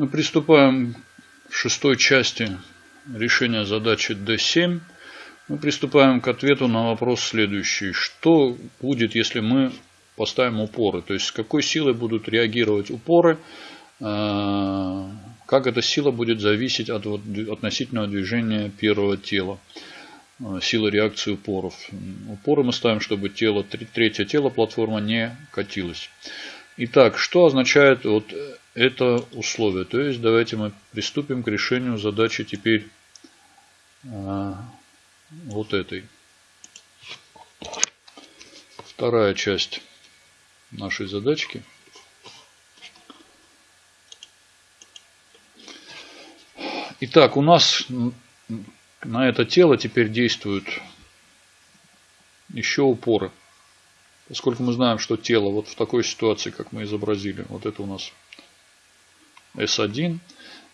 Мы приступаем к шестой части решения задачи D7. Мы приступаем к ответу на вопрос следующий. Что будет, если мы поставим упоры? То есть, с какой силой будут реагировать упоры? Э, как эта сила будет зависеть от относительного движения первого тела? Э, силы реакции упоров. Упоры мы ставим, чтобы тело, третье тело платформа не катилось. Итак, что означает вот это условие? То есть давайте мы приступим к решению задачи теперь а, вот этой. Вторая часть нашей задачки. Итак, у нас на это тело теперь действуют еще упоры. Поскольку мы знаем, что тело вот в такой ситуации, как мы изобразили, вот это у нас S1,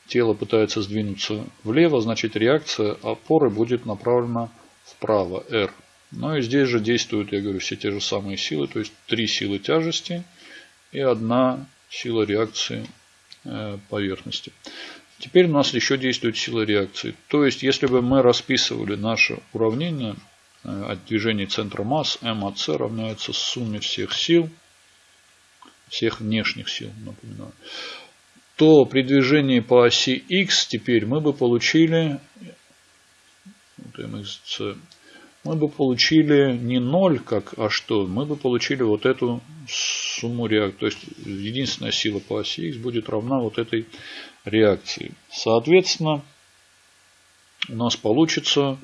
тело пытается сдвинуться влево, значит реакция опоры будет направлена вправо, R. Ну и здесь же действуют, я говорю, все те же самые силы, то есть три силы тяжести и одна сила реакции э, поверхности. Теперь у нас еще действует сила реакции. То есть, если бы мы расписывали наше уравнение Э, от движения центра масс m от c равняется сумме всех сил, всех внешних сил, напоминаю, то при движении по оси x теперь мы бы получили мы бы получили не 0, как, а что? Мы бы получили вот эту сумму реакции. То есть единственная сила по оси x будет равна вот этой реакции. Соответственно, у нас получится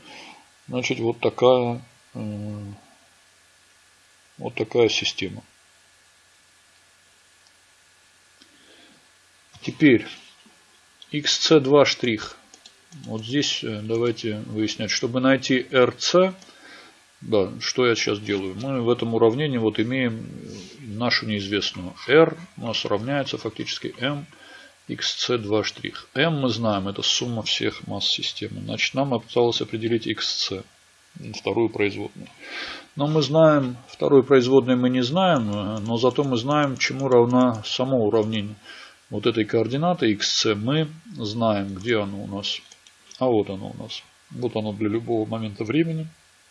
Значит, вот такая, вот такая система. Теперь xc2 штрих. Вот здесь э, давайте выяснять, чтобы найти rc, да, что я сейчас делаю. Мы в этом уравнении вот имеем нашу неизвестную r у нас равняется фактически m xc2'. m мы знаем, это сумма всех масс системы. Значит, нам осталось определить xc, вторую производную. Но мы знаем, вторую производную мы не знаем, но зато мы знаем, чему равна само уравнение. Вот этой координаты xc мы знаем, где оно у нас. А вот оно у нас. Вот оно для любого момента времени.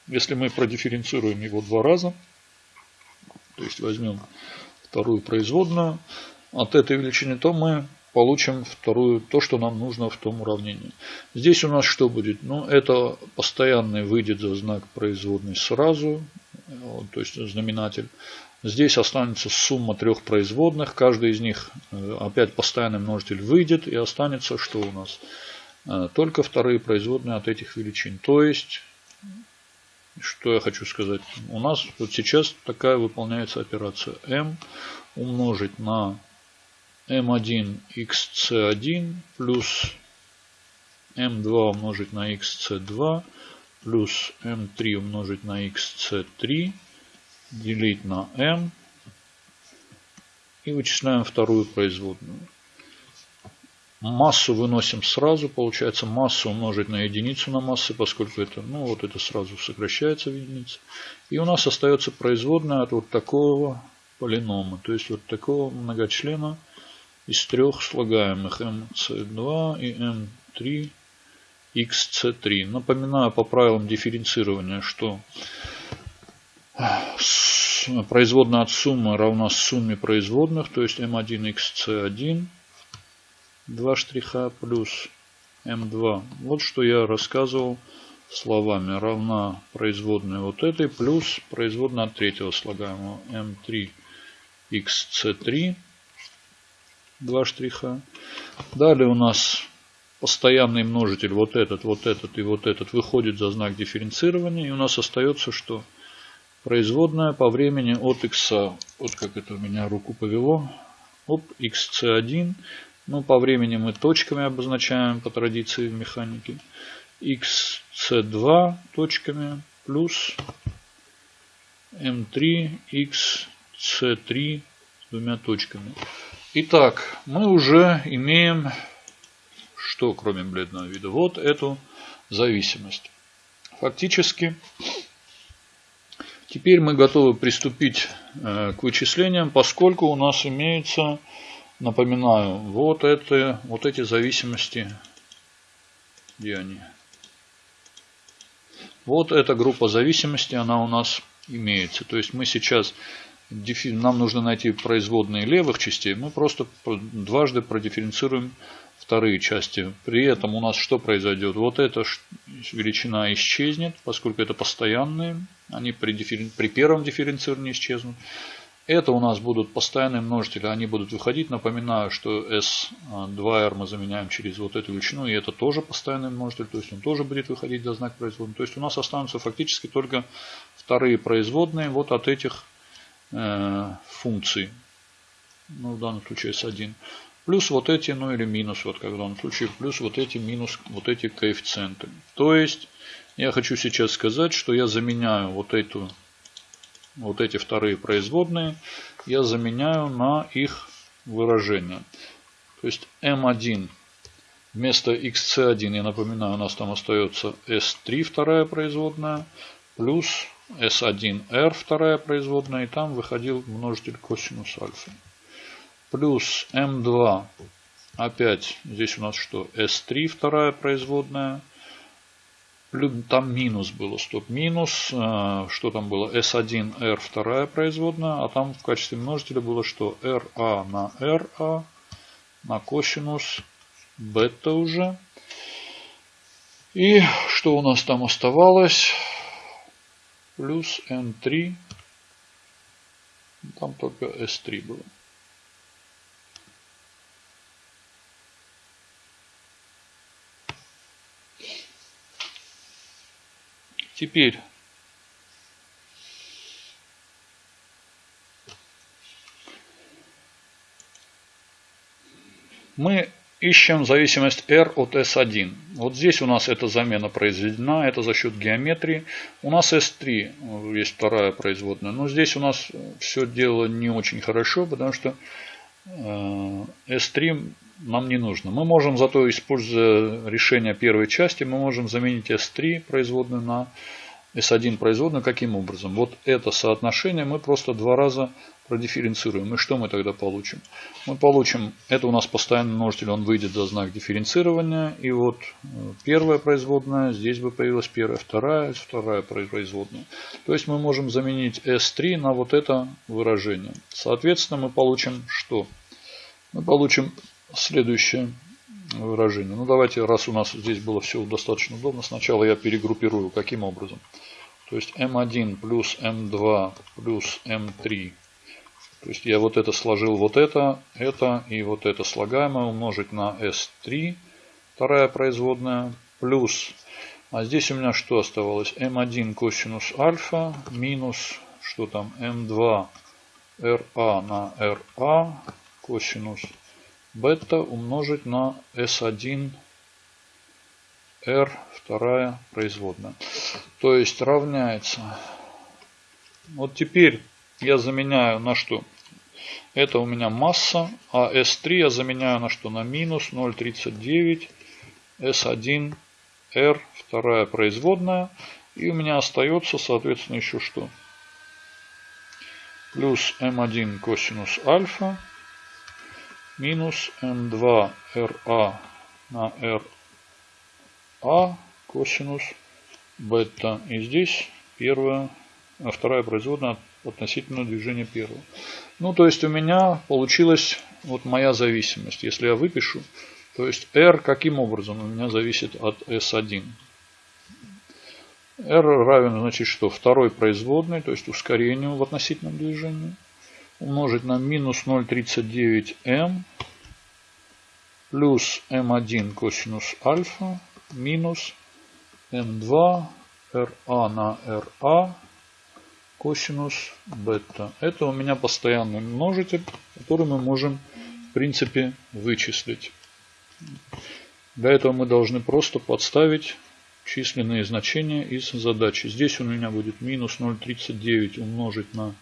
Если мы продифференцируем его два раза, то есть возьмем вторую производную от этой величины, то мы получим вторую, то, что нам нужно в том уравнении. Здесь у нас что будет? Ну, это постоянный выйдет за знак производной сразу, то есть знаменатель. Здесь останется сумма трех производных, каждый из них э, опять постоянный множитель выйдет и останется что у нас? Э, только вторые производные от этих величин. То есть, что я хочу сказать, у нас вот сейчас такая выполняется операция m умножить на m1 xc1 плюс m2 умножить на xc2 плюс m3 умножить на xc3 делить на m и вычисляем вторую производную. Массу выносим сразу, получается массу умножить на единицу на массы, поскольку это, ну вот это сразу сокращается в единицы. И у нас остается производная от вот такого полинома, то есть вот такого многочлена из трех слагаемых mc2 и m3 xc3. Напоминаю по правилам дифференцирования, что производная от суммы равна сумме производных, то есть m1 xc1, два штриха плюс m2. Вот что я рассказывал словами. Равна производная вот этой плюс производная от третьего слагаемого m3 xc3 два штриха. Далее у нас постоянный множитель, вот этот, вот этот и вот этот, выходит за знак дифференцирования. И у нас остается что? Производная по времени от x. Вот как это у меня руку повело. Оп, xc1. Ну, по времени мы точками обозначаем по традиции в механике. xc2 точками плюс m3 xc3 двумя точками. Итак, мы уже имеем, что кроме бледного вида, вот эту зависимость. Фактически, теперь мы готовы приступить э, к вычислениям, поскольку у нас имеется Напоминаю, вот это, вот эти зависимости, где они? Вот эта группа зависимости, она у нас имеется. То есть мы сейчас, нам нужно найти производные левых частей, мы просто дважды продифференцируем вторые части. При этом у нас что произойдет? Вот эта величина исчезнет, поскольку это постоянные. Они при, дифферен... при первом дифференцировании исчезнут. Это у нас будут постоянные множители, они будут выходить. Напоминаю, что S2R мы заменяем через вот эту величину, и это тоже постоянный множитель, то есть он тоже будет выходить за знак производной. То есть у нас останутся фактически только вторые производные вот от этих э, функций. Ну, в данном случае S1. Плюс вот эти, ну или минус, вот как в данном случае, плюс вот эти минус, вот эти коэффициенты. То есть, я хочу сейчас сказать, что я заменяю вот эту вот эти вторые производные, я заменяю на их выражение. То есть m1 вместо xc1, я напоминаю, у нас там остается s3 вторая производная, плюс s1r вторая производная, и там выходил множитель косинус альфа. Плюс m2, опять здесь у нас что, s3 вторая производная, там минус было, стоп, минус, э, что там было, S1R вторая производная, а там в качестве множителя было что, RA на RA на косинус бета уже. И что у нас там оставалось? Плюс N3, там только S3 было. Теперь мы ищем зависимость R от S1. Вот здесь у нас эта замена произведена, это за счет геометрии. У нас S3 есть вторая производная, но здесь у нас все дело не очень хорошо, потому что э, S3 нам не нужно. Мы можем зато, используя решение первой части, мы можем заменить S3 производную на S1 производную. Каким образом? Вот это соотношение мы просто два раза продифференцируем. И что мы тогда получим? Мы получим, это у нас постоянный множитель, он выйдет за знак дифференцирования. И вот э, первая производная, здесь бы появилась первая, вторая, вторая производная. То есть мы можем заменить S3 на вот это выражение. Соответственно, мы получим что? Мы получим следующее выражение. Ну давайте, раз у нас здесь было все достаточно удобно, сначала я перегруппирую. Каким образом? То есть m1 плюс m2 плюс m3. То есть я вот это сложил, вот это, это и вот это слагаемое умножить на s3, вторая производная, плюс, а здесь у меня что оставалось? m1 косинус альфа минус, что там, m2 ra на ra косинус бета умножить на S1 R вторая производная. То есть равняется. Вот теперь я заменяю на что? Это у меня масса, а S3 я заменяю на что? На минус 0,39 S1 R вторая производная. И у меня остается, соответственно, еще что? Плюс m1 косинус альфа минус m2ra на ra косинус бета. И здесь первая, а вторая производная относительно движения первого. Ну, то есть у меня получилась вот моя зависимость. Если я выпишу, то есть r каким образом у меня зависит от s1. r равен, значит, что? Второй производной, то есть ускорению в относительном движении умножить на минус 0,39m плюс m1 косинус альфа минус m2 ra на ra косинус бета. Это у меня постоянный множитель, который мы можем в принципе вычислить. Для этого мы должны просто подставить численные значения из задачи. Здесь у меня будет минус 0,39 умножить на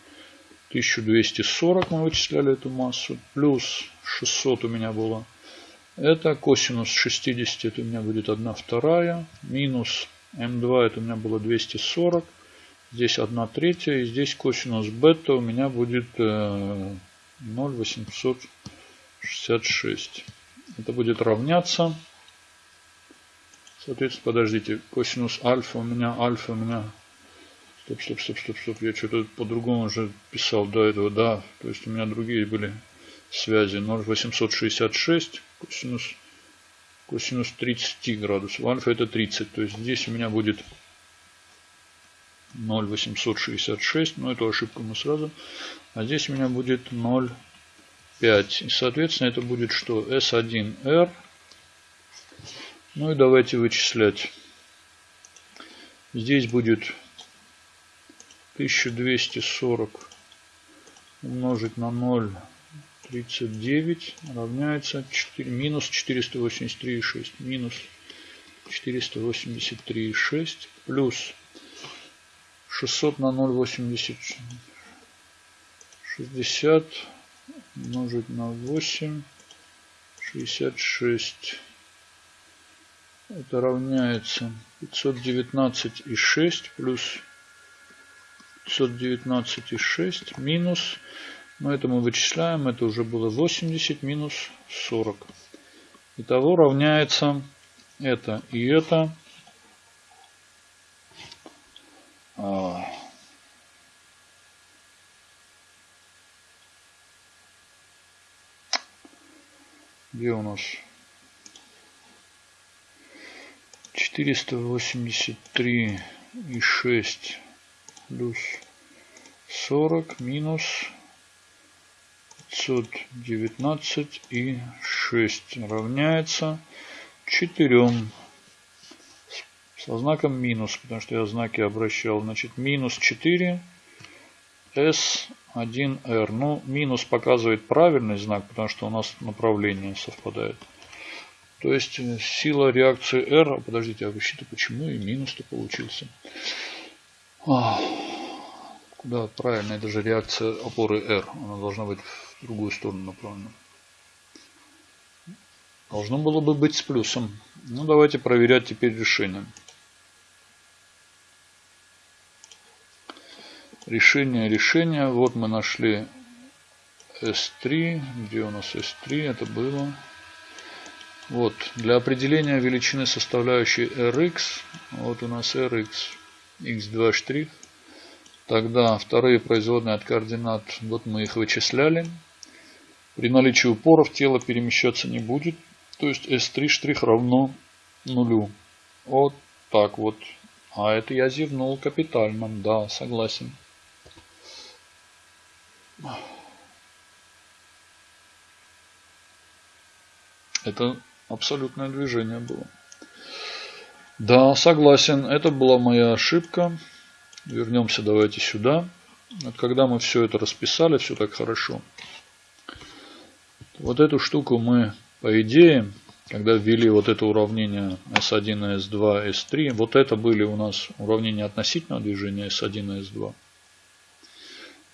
1240 мы вычисляли эту массу. Плюс 600 у меня было. Это косинус 60, это у меня будет 1 вторая. Минус М2, это у меня было 240. Здесь 1 третья. И здесь косинус бета у меня будет 0,800 66. Это будет равняться. Соответственно, подождите, косинус альфа у меня, альфа у меня. Стоп, стоп, стоп, стоп, стоп. Я что-то по-другому уже писал до этого, да. То есть у меня другие были связи. 0,866 косинус, косинус 30 градусов. Альфа это 30. То есть здесь у меня будет 0,866. Но эту ошибку мы сразу. А здесь у меня будет 0,5. И соответственно это будет что? S1R ну и давайте вычислять. Здесь будет 1240 умножить на 0,39 равняется 4, минус 483,6. Минус 483,6 плюс 600 на 0,80 60 умножить на 8 66 это равняется 519,6 плюс 519,6 минус, но это мы вычисляем, это уже было 80 минус 40. Итого равняется это и это. А, где у нас 483 и 6 плюс 40 минус 519 и 6 равняется 4 со знаком минус, потому что я знаки обращал. Значит, минус 4 S1R. Ну, минус показывает правильный знак, потому что у нас направление совпадает. То есть э, сила реакции R, подождите, а вообще-то почему и минус-то получился? А, куда правильно, это же реакция опоры R, она должна быть в другую сторону направлена. Должно было бы быть с плюсом. Ну давайте проверять теперь решение. Решение, решение. Вот мы нашли S3. Где у нас S3? Это было вот, для определения величины составляющей Rx, вот у нас Rx, x2 штрих, тогда вторые производные от координат, вот мы их вычисляли. При наличии упоров тело перемещаться не будет, то есть S3 штрих равно нулю. Вот так вот. А это я зевнул капитально, да, согласен. Это абсолютное движение было. Да, согласен, это была моя ошибка. Вернемся давайте сюда. Вот когда мы все это расписали, все так хорошо. Вот эту штуку мы, по идее, когда ввели вот это уравнение S1, S2, S3, вот это были у нас уравнения относительного движения S1 S2.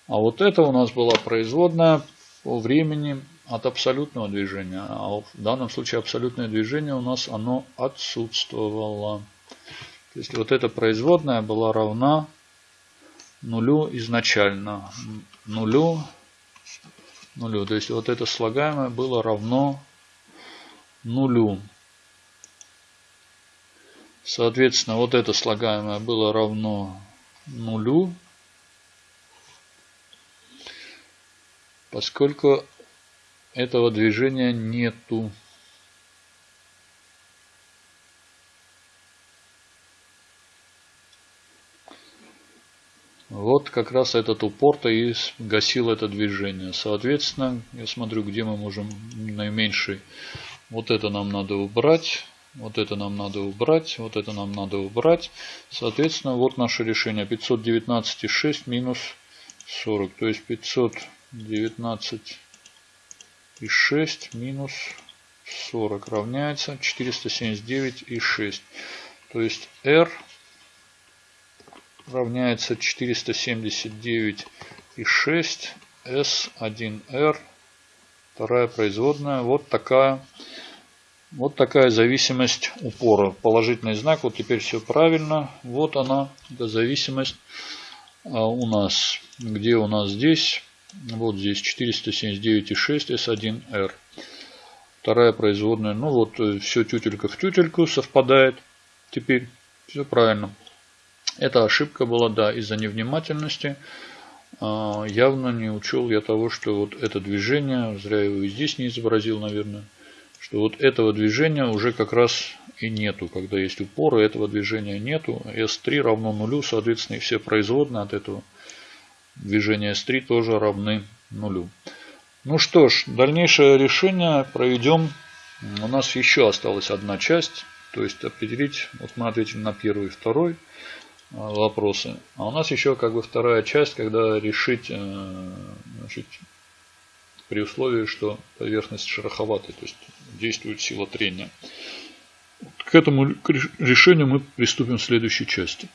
А вот это у нас была производная по времени от абсолютного движения. А в данном случае абсолютное движение у нас оно отсутствовало. То есть вот эта производная была равна нулю изначально. Нулю, нулю. То есть вот это слагаемое было равно нулю. Соответственно, вот это слагаемое было равно нулю. Поскольку этого движения нету. Вот как раз этот упор-то и гасил это движение. Соответственно, я смотрю, где мы можем наименьший. Вот это нам надо убрать. Вот это нам надо убрать. Вот это нам надо убрать. Соответственно, вот наше решение. 519,6 минус 40. То есть 519 и 6 минус 40 равняется 479 и 6. То есть R равняется 479 и 6 S1R. Вторая производная. Вот такая, вот такая зависимость упора. Положительный знак. Вот теперь все правильно. Вот она, эта зависимость а у нас. Где у нас здесь? Вот здесь 479,6 S1R. Вторая производная. Ну вот э, все тютелька в тютельку совпадает. Теперь все правильно. Это ошибка была, да, из-за невнимательности. А, явно не учел я того, что вот это движение, зря его и здесь не изобразил, наверное, что вот этого движения уже как раз и нету. Когда есть упоры, этого движения нету. S3 равно нулю, соответственно, и все производные от этого движения S3 тоже равны нулю. Ну что ж, дальнейшее решение проведем. У нас еще осталась одна часть. То есть определить, вот мы ответили на первый и второй вопросы. А у нас еще как бы вторая часть, когда решить э, значит, при условии, что поверхность шероховатая, то есть действует сила трения. К этому решению мы приступим в следующей части.